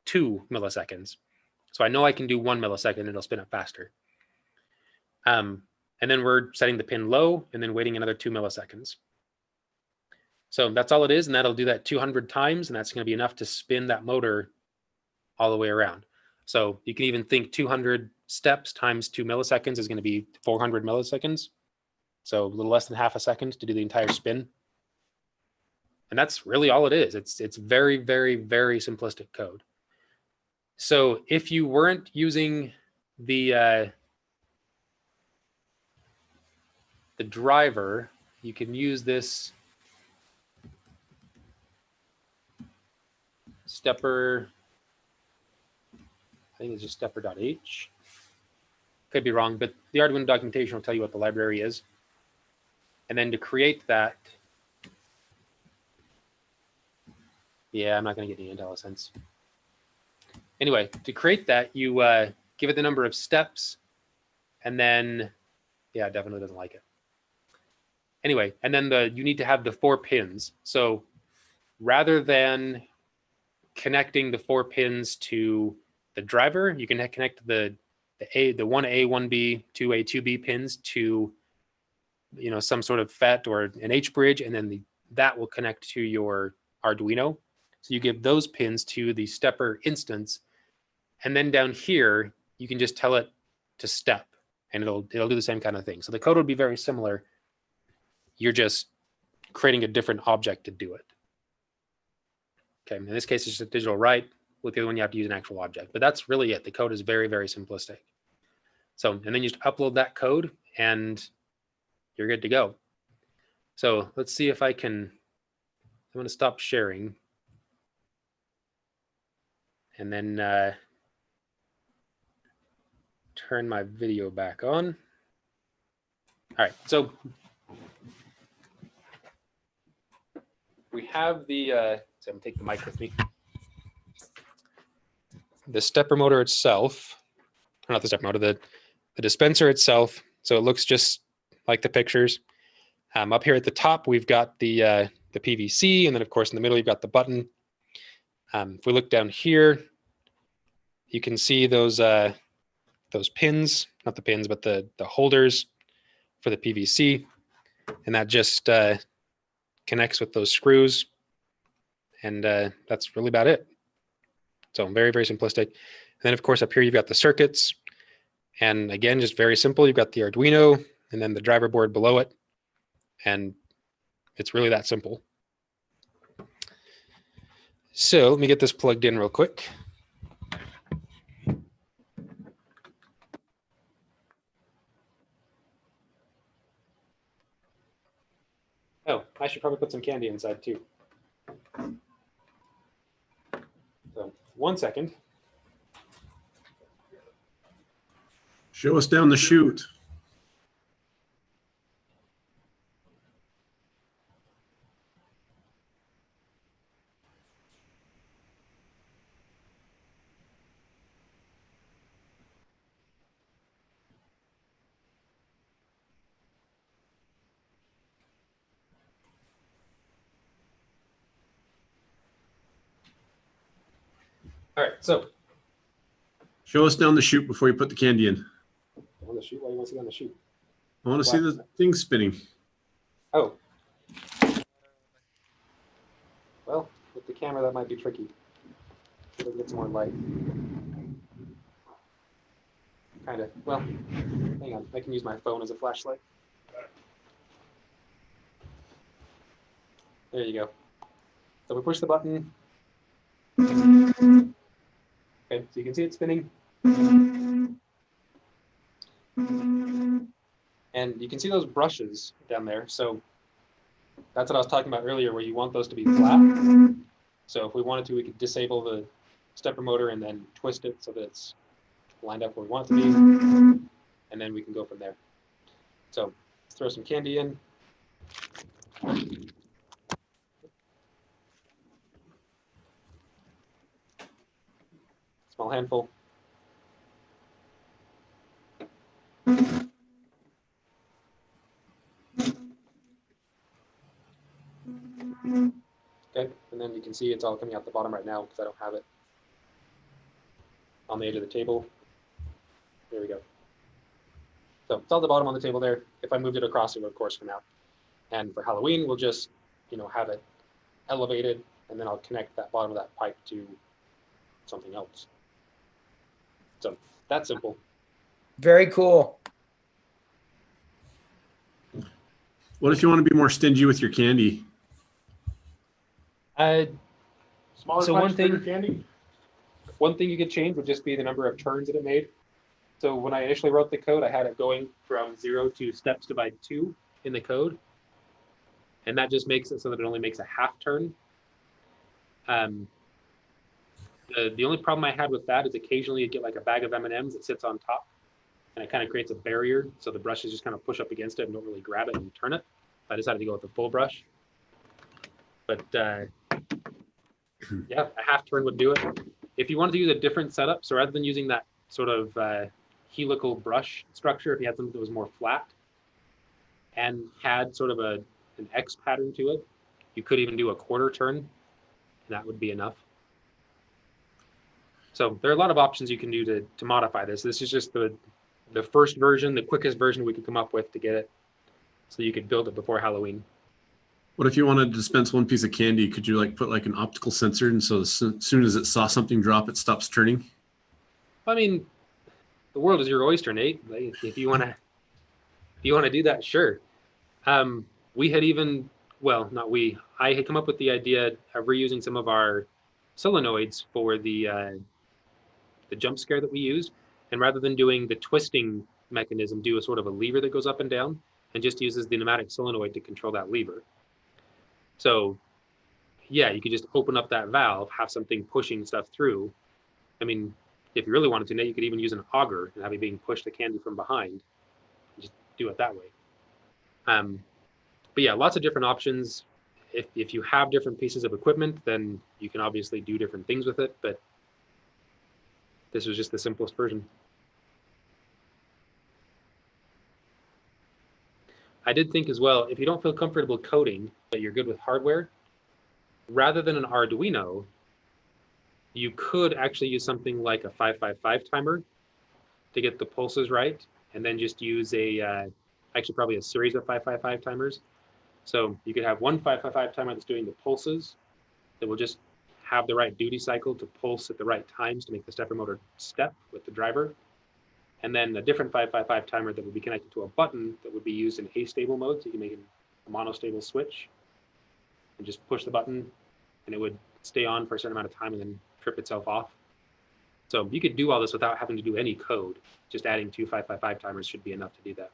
two milliseconds. So I know I can do one millisecond it'll spin up faster. Um, and then we're setting the pin low and then waiting another two milliseconds. So that's all it is. And that'll do that 200 times. And that's going to be enough to spin that motor all the way around. So you can even think 200 steps times two milliseconds is going to be 400 milliseconds. So a little less than half a second to do the entire spin. And that's really all it is. It's, it's very, very, very simplistic code. So if you weren't using the, uh, the driver, you can use this stepper, I think it's just stepper.h. Could be wrong, but the Arduino documentation will tell you what the library is. And then to create that, yeah, I'm not going to get any IntelliSense. anyway, to create that, you uh, give it the number of steps, and then, yeah, it definitely doesn't like it. Anyway, and then the you need to have the four pins. So rather than connecting the four pins to the driver, you can connect the the A, the one A, one B, two A, two B pins to, you know, some sort of FET or an H bridge, and then the that will connect to your Arduino. So you give those pins to the stepper instance, and then down here you can just tell it to step, and it'll it'll do the same kind of thing. So the code would be very similar. You're just creating a different object to do it. Okay, in this case, it's just a digital write. With the other one, you have to use an actual object. But that's really it. The code is very, very simplistic. So, and then you just upload that code and you're good to go. So let's see if I can, I'm going to stop sharing. And then uh, turn my video back on. All right, so we have the, uh, so I'm take the mic with me. The stepper motor itself, or not the stepper motor, the, the dispenser itself. So it looks just like the pictures. Um, up here at the top, we've got the, uh, the PVC, and then of course in the middle, you've got the button. Um, if we look down here, you can see those, uh, those pins, not the pins, but the, the holders for the PVC. And that just uh, connects with those screws. And uh, that's really about it. So very, very simplistic. And then of course up here, you've got the circuits. And again, just very simple. You've got the Arduino and then the driver board below it. And it's really that simple. So let me get this plugged in real quick. Oh, I should probably put some candy inside too. One second. Show us down the chute. All right, so Show us down the chute before you put the candy in. on the chute. Why do you want to see on the chute? I want to see the thing spinning. Oh. Well, with the camera, that might be tricky. Should get some more light. Kind of. Well, hang on. I can use my phone as a flashlight. There you go. So we push the button. Okay, so you can see it spinning. And you can see those brushes down there. So that's what I was talking about earlier, where you want those to be flat. So if we wanted to, we could disable the stepper motor and then twist it so that it's lined up where we want it to be. And then we can go from there. So let's throw some candy in. Small handful. Okay, and then you can see it's all coming out the bottom right now because I don't have it on the edge of the table. There we go. So it's all the bottom on the table there. If I moved it across, it would of course come out. And for Halloween, we'll just, you know, have it elevated and then I'll connect that bottom of that pipe to something else. So that's simple. Very cool. What if you want to be more stingy with your candy? Uh, Smaller So one thing- bigger candy? One thing you could change would just be the number of turns that it made. So when I initially wrote the code, I had it going from zero to steps divided two in the code. And that just makes it so that it only makes a half turn. Um, the, the only problem I had with that is occasionally you get like a bag of M&Ms that sits on top and it kind of creates a barrier. So the brushes just kind of push up against it and don't really grab it and turn it. I decided to go with the full brush. But uh, [clears throat] yeah, a half turn would do it. if you wanted to use a different setup, so rather than using that sort of uh, helical brush structure, if you had something that was more flat and had sort of a an X pattern to it, you could even do a quarter turn, and that would be enough. So there are a lot of options you can do to to modify this. This is just the the first version, the quickest version we could come up with to get it, so you could build it before Halloween. What if you wanted to dispense one piece of candy? Could you like put like an optical sensor and so as soon as it saw something drop, it stops turning? I mean, the world is your oyster, Nate. Like, if you want to, if you want to do that, sure. Um, we had even, well, not we. I had come up with the idea of reusing some of our solenoids for the uh, the jump scare that we used, and rather than doing the twisting mechanism, do a sort of a lever that goes up and down, and just uses the pneumatic solenoid to control that lever. So, yeah, you could just open up that valve, have something pushing stuff through. I mean, if you really wanted to, you could even use an auger and have it being pushed the candy from behind. Just do it that way. Um, but yeah, lots of different options. If, if you have different pieces of equipment, then you can obviously do different things with it, but this was just the simplest version. I did think as well, if you don't feel comfortable coding, but you're good with hardware, rather than an Arduino, you could actually use something like a 555 timer to get the pulses right, and then just use a, uh, actually probably a series of 555 timers. So you could have one 555 timer that's doing the pulses that will just have the right duty cycle to pulse at the right times to make the stepper motor step with the driver. And then a different 555 timer that would be connected to a button that would be used in A-stable mode. So you can make a monostable switch and just push the button and it would stay on for a certain amount of time and then trip itself off. So you could do all this without having to do any code. Just adding two 555 timers should be enough to do that.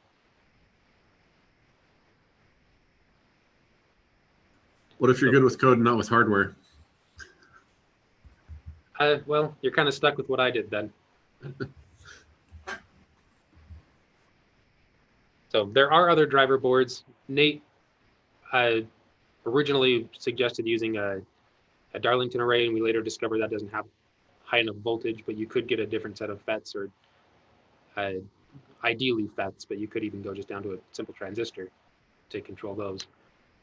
What if you're good with code and not with hardware? Uh, well, you're kind of stuck with what I did then. [laughs] so there are other driver boards. Nate uh, originally suggested using a, a Darlington array, and we later discovered that doesn't have high enough voltage, but you could get a different set of FETs or uh, ideally FETs, but you could even go just down to a simple transistor to control those.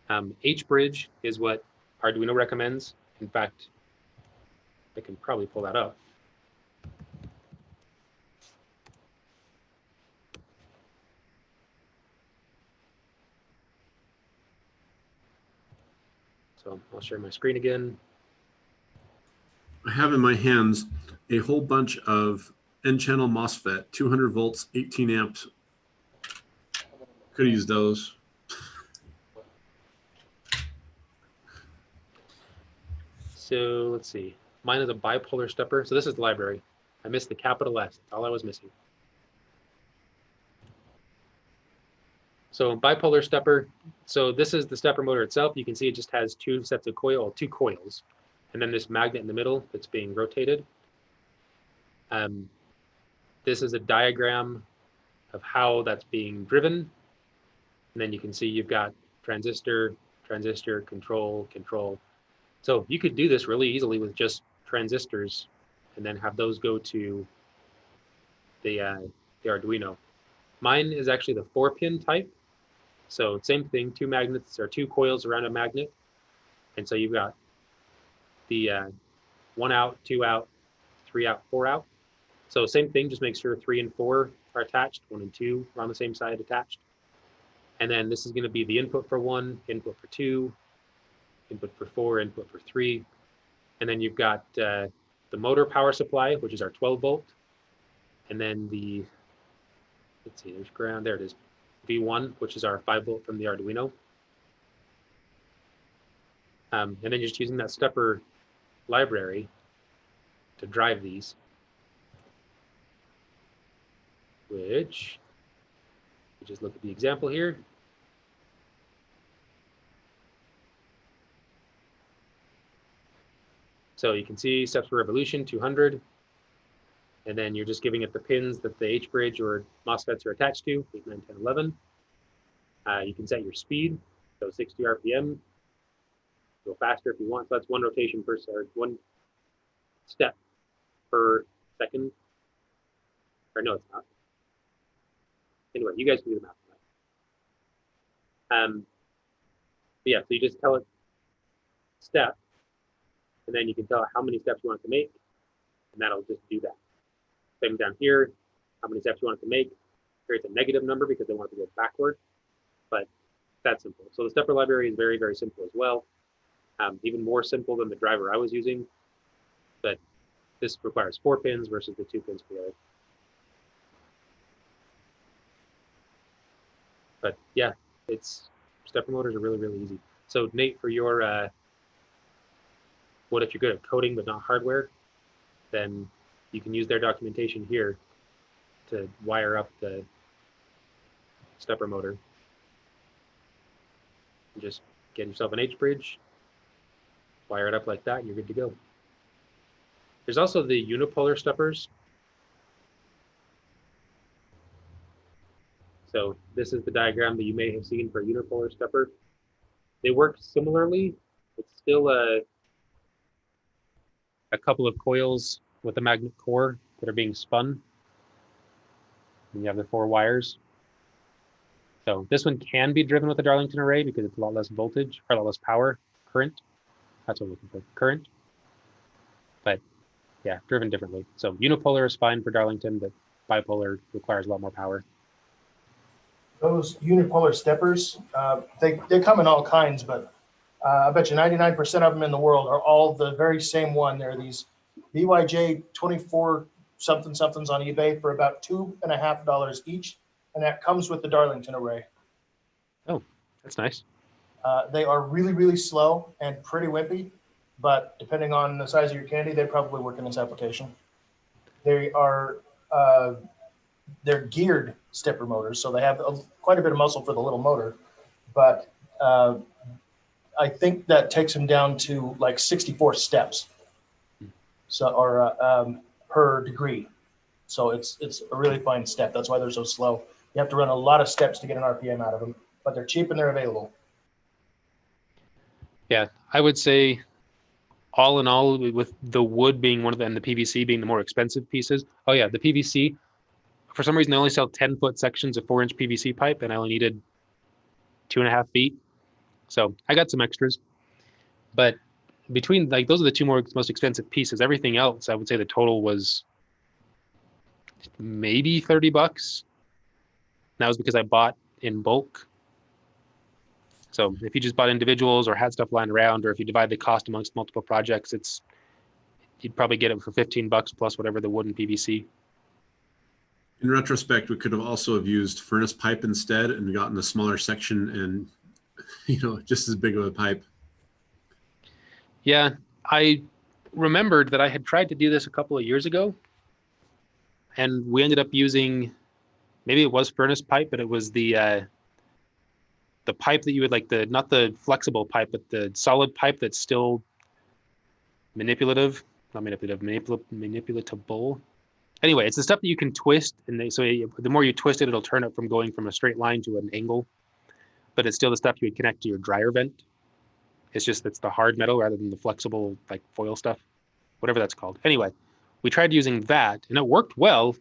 Um, H-bridge is what Arduino recommends. In fact, I can probably pull that up. So I'll share my screen again. I have in my hands a whole bunch of N-channel MOSFET, 200 volts, 18 amps. Could use those. So let's see. Mine is a bipolar stepper. So this is the library. I missed the capital S. That's all I was missing. So bipolar stepper. So this is the stepper motor itself. You can see it just has two sets of coil, two coils, and then this magnet in the middle that's being rotated. Um, this is a diagram of how that's being driven. And then you can see you've got transistor, transistor, control, control. So you could do this really easily with just transistors and then have those go to the, uh, the Arduino. Mine is actually the four pin type. So same thing, two magnets or two coils around a magnet. And so you've got the uh, one out, two out, three out, four out. So same thing, just make sure three and four are attached, one and two are on the same side attached. And then this is gonna be the input for one, input for two, input for four, input for three. And then you've got uh, the motor power supply, which is our 12 volt. And then the, let's see, there's ground, there it is. V1, which is our 5 volt from the Arduino. Um, and then just using that stepper library to drive these, which, just look at the example here. So you can see steps for revolution 200. And then you're just giving it the pins that the H bridge or MOSFETs are attached to, 8, 9, 10, 11. Uh, you can set your speed, so 60 RPM. Go faster if you want. So that's one rotation per or one step per second. Or no, it's not. Anyway, you guys can do the math. Um, yeah, so you just tell it step, and then you can tell how many steps you want to make, and that'll just do that. Same down here, how many steps you want to make. Here it's a negative number because they want it to go backward, but that's simple. So the stepper library is very, very simple as well. Um, even more simple than the driver I was using, but this requires four pins versus the two pins for the other. But yeah, it's stepper motors are really, really easy. So Nate, for your uh, what if you're good at coding but not hardware, then you can use their documentation here to wire up the stepper motor. Just get yourself an H bridge, wire it up like that, and you're good to go. There's also the unipolar steppers. So this is the diagram that you may have seen for a unipolar stepper. They work similarly. It's still a, a couple of coils with a magnet core that are being spun. And you have the four wires. So this one can be driven with a Darlington array because it's a lot less voltage or a lot less power, current. That's what I'm looking for, current. But yeah, driven differently. So unipolar is fine for Darlington, but bipolar requires a lot more power. Those unipolar steppers, uh, they, they come in all kinds, but uh, I bet you 99% of them in the world are all the very same one. They're these BYJ 24 something somethings on eBay for about two and a half dollars each. And that comes with the Darlington array. Oh, that's nice. Uh, they are really, really slow and pretty wimpy, but depending on the size of your candy, they probably work in this application. They are, uh, they're geared stepper motors, so they have a, quite a bit of muscle for the little motor. But uh, I think that takes them down to like 64 steps, so or uh, um, per degree. So it's it's a really fine step. That's why they're so slow. You have to run a lot of steps to get an RPM out of them, but they're cheap and they're available. Yeah, I would say all in all, with the wood being one of the, and the PVC being the more expensive pieces. Oh yeah, the PVC, for some reason they only sell 10 foot sections of four inch PVC pipe and I only needed two and a half feet. So I got some extras, but between like, those are the two more, most expensive pieces. Everything else, I would say the total was maybe 30 bucks. And that was because I bought in bulk. So if you just bought individuals or had stuff lying around, or if you divide the cost amongst multiple projects, it's you'd probably get it for 15 bucks plus whatever the wood and PVC. In retrospect, we could have also have used furnace pipe instead and gotten a smaller section and, [laughs] you know, just as big of a pipe. Yeah, I remembered that I had tried to do this a couple of years ago, and we ended up using maybe it was furnace pipe, but it was the uh, the pipe that you would like the not the flexible pipe, but the solid pipe that's still manipulative, not manipulative, manipul- manipulatable. Anyway, it's the stuff that you can twist, and they, so the more you twist it, it'll turn it from going from a straight line to an angle. But it's still the stuff you would connect to your dryer vent. It's just it's the hard metal rather than the flexible like foil stuff, whatever that's called. Anyway, we tried using that, and it worked well.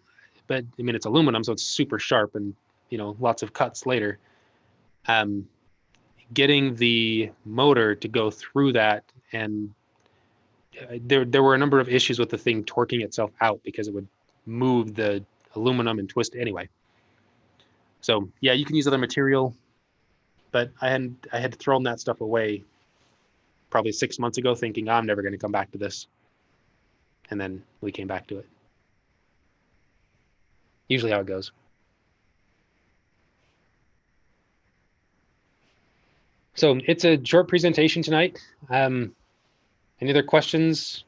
But I mean, it's aluminum, so it's super sharp, and you know, lots of cuts later. Um, getting the motor to go through that and uh, there there were a number of issues with the thing torquing itself out because it would move the aluminum and twist anyway. So yeah, you can use other material, but I had I had thrown that stuff away probably six months ago, thinking I'm never going to come back to this, and then we came back to it. Usually how it goes. So it's a short presentation tonight. Um, any other questions?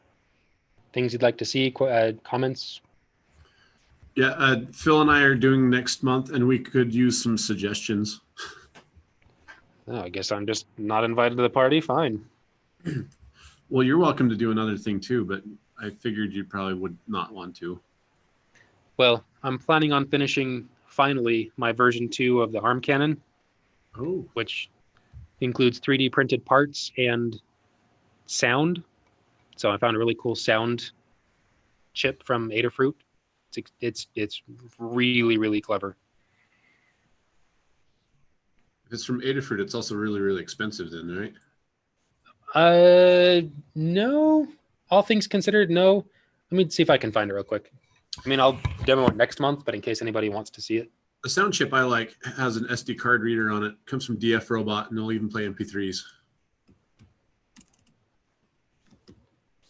Things you'd like to see? Uh, comments? Yeah, uh, Phil and I are doing next month and we could use some suggestions. [laughs] Oh, I guess I'm just not invited to the party. Fine. [clears throat] Well, you're welcome to do another thing too, but I figured you probably would not want to. Well, I'm planning on finishing finally my version two of the arm cannon, Oh, which includes 3D printed parts and sound. So I found a really cool sound chip from Adafruit. It's it's it's really really clever. If it's from Adafruit, it's also really, really expensive then, right? Uh, no. All things considered, no. Let me see if I can find it real quick. I mean, I'll demo it next month, but in case anybody wants to see it, The sound chip I like has an SD card reader on it. Comes from DF Robot, and they'll even play MP3s.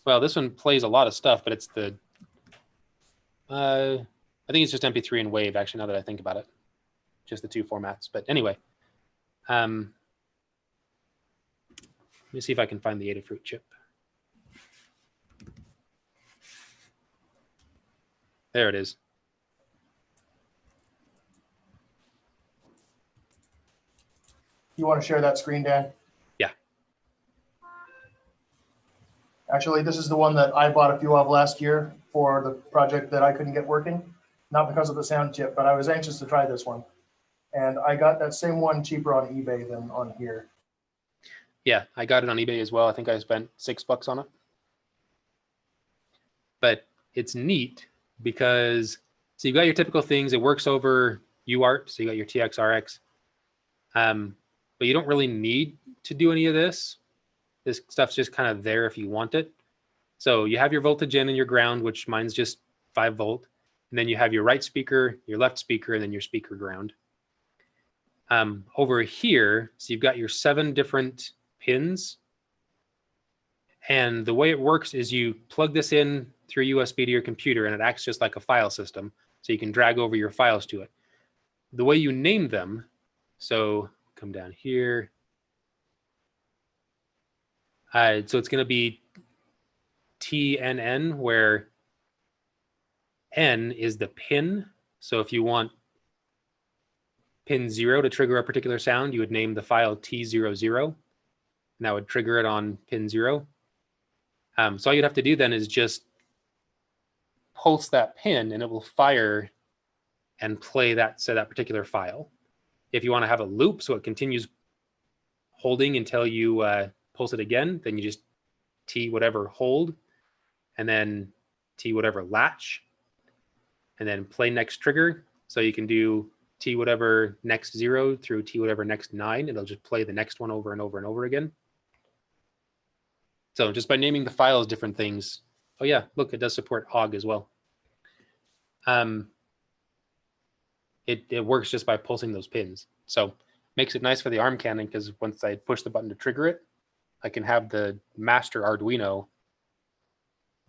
well, this one plays a lot of stuff, but it's the. Uh, I think it's just MP3 and Wave. Actually, now that I think about it, just the two formats. But anyway, um, let me see if I can find the Adafruit chip. There it is. You want to share that screen, Dan? Yeah. Actually, this is the one that I bought a few of last year for the project that I couldn't get working. Not because of the sound chip, but I was anxious to try this one. And I got that same one cheaper on eBay than on here. Yeah, I got it on eBay as well. I think I spent six bucks on it. But it's neat because so you've got your typical things. It works over UART, so you got your TXRX. Um, but you don't really need to do any of this. This stuff's just kind of there if you want it. So you have your voltage in and your ground, which mine's just five volt. And then you have your right speaker, your left speaker, and then your speaker ground. Um, over here, so you've got your seven different pins. And the way it works is you plug this in through USB to your computer and it acts just like a file system. So you can drag over your files to it. The way you name them, so come down here. Uh, so it's going to be TNN, where N is the pin. So if you want pin zero to trigger a particular sound, you would name the file T00, and that would trigger it on pin zero. Um, so all you'd have to do then is just pulse that pin and it will fire and play that, say that particular file. If you want to have a loop, so it continues holding until you uh, pulse it again, then you just T whatever hold, and then T whatever latch, and then play next trigger. So you can do T whatever next zero through T whatever next nine. It'll just play the next one over and over and over again. So just by naming the files different things. Oh yeah, look, it does support OGG as well. Um, it, it works just by pulsing those pins. So makes it nice for the arm cannon because once I push the button to trigger it, I can have the master Arduino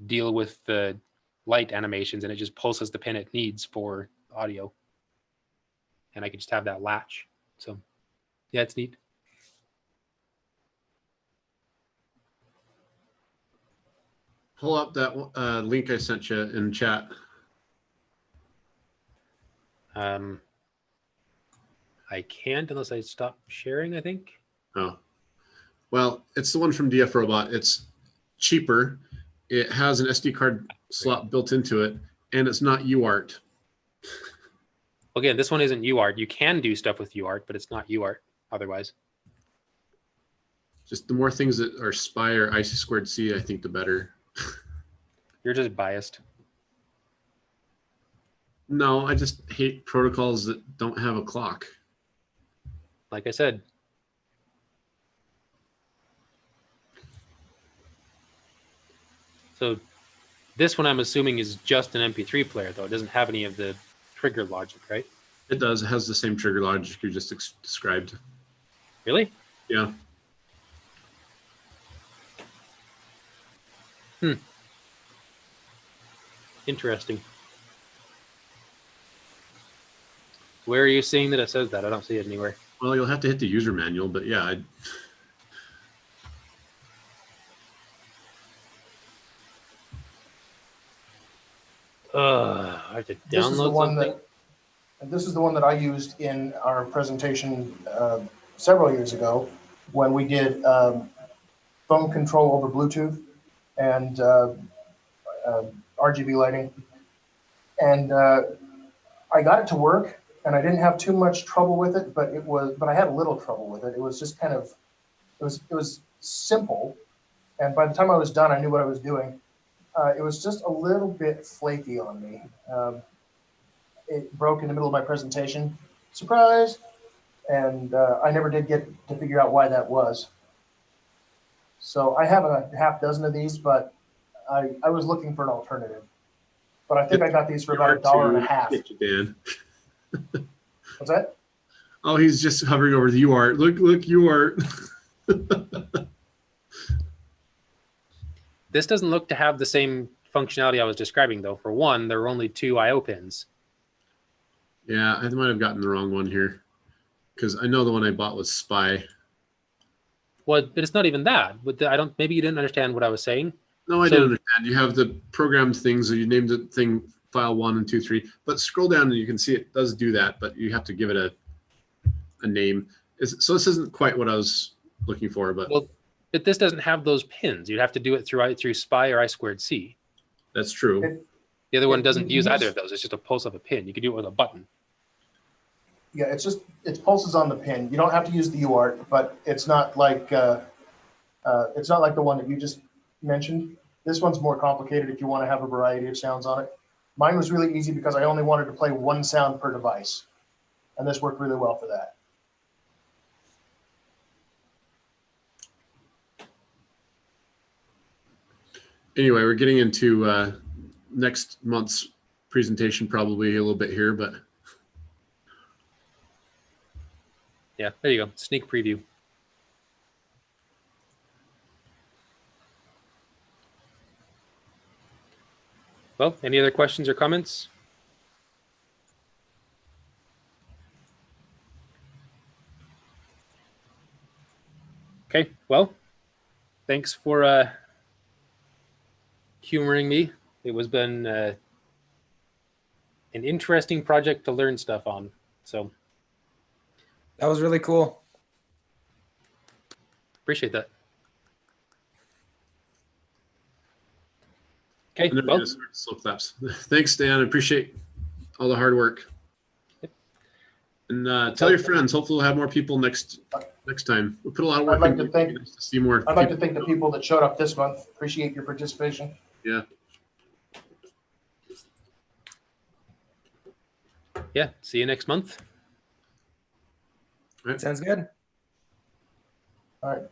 deal with the light animations and it just pulses the pin it needs for audio. And I can just have that latch. So yeah, it's neat. Pull up that uh, link I sent you in chat. Um, I can't unless I stop sharing, I think. Oh, well, it's the one from DF Robot. It's cheaper. It has an SD card slot built into it, and it's not UART. [laughs] Again, this one isn't UART. You can do stuff with UART, but it's not UART otherwise. Just the more things that are SPI or IC squared C, I think the better. [laughs] You're just biased. No, I just hate protocols that don't have a clock. Like I said, So this one I'm assuming is just an MP3 player though. It doesn't have any of the trigger logic, right? It does. It has the same trigger logic you just described. Really? Yeah. Hmm. Interesting. Where are you seeing that it says that? I don't see it anywhere. Well, you'll have to hit the user manual, but yeah, I, Uh, I have to This is the download one something. that, and this is the one that I used in our presentation uh, several years ago when we did um, phone control over Bluetooth and uh, uh, RGB lighting. And uh, I got it to work and I didn't have too much trouble with it, but it was, but I had a little trouble with it. It was just kind of, it was, it was simple. And by the time I was done, I knew what I was doing. Uh, it was just a little bit flaky on me. Um, it broke in the middle of my presentation. Surprise! And uh, I never did get to figure out why that was. So I have a half dozen of these, but I, I was looking for an alternative. But I think I got these for about a dollar and a half. Get you, Dan. What's that? Oh, he's just hovering over the UART. Look, look, UART. [laughs] This doesn't look to have the same functionality I was describing, though. For one, there are only two I/O pins. yeah, I might have gotten the wrong one here because I know the one I bought was SPI. Well, but it's not even that. But the, I don't. Maybe you didn't understand what I was saying. No, I So- didn't understand. You have the programmed things. So you named the thing file one and two, three. But scroll down and you can see it does do that, but you have to give it a a name. It's, so this isn't quite what I was looking for, but Well, but this doesn't have those pins. You'd have to do it through through SPI or I squared C. that's true. It- The other one doesn't use use- either of those. It's just a pulse of a pin. You could do it with a button. Yeah, it's just, it's pulses on the pin. You don't have to use the UART, but it's not like, uh, uh, it's not like the one that you just mentioned. This one's more complicated if you want to have a variety of sounds on it. Mine was really easy because I only wanted to play one sound per device. And this worked really well for that. Anyway, we're getting into uh, next month's presentation probably a little bit here, but Yeah, there you go. Sneak preview. Well, any other questions or comments? Okay, well, thanks for uh, humoring me. It was been uh, an interesting project to learn stuff on. So That was really cool. appreciate that. Okay, and then we're well, gonna slow claps. Thanks, Dan. I appreciate all the hard work. Yep. And uh, tell your friends. Hopefully, we'll have more people next next time. We'll put a lot of work. I'd like into to thank- It'd be nice to see more. I'd like to thank the people that showed up this month. Appreciate your participation. Yeah. yeah, see you next month. Sounds good. All right.